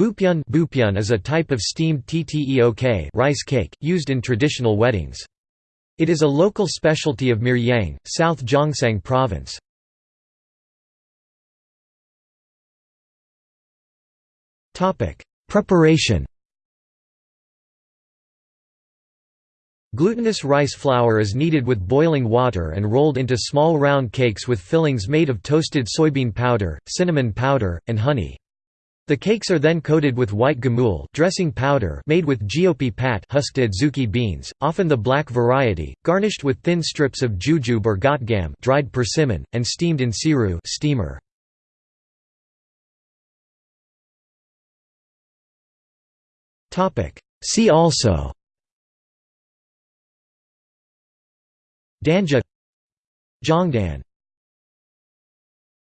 Bupyeon Bupyeon is a type of steamed tteok rice cake, used in traditional weddings. It is a local specialty of Miryang, South Gyeongsang Province. Preparation Glutinous rice flour is kneaded with boiling water and rolled into small round cakes with fillings made of toasted soybean powder, cinnamon powder, and honey. The cakes are then coated with white gamul dressing powder made with jeopi pat husked adzuki beans, often the black variety, garnished with thin strips of jujube or gotgam dried persimmon, and steamed in siru steamer. See also Danja Jongdan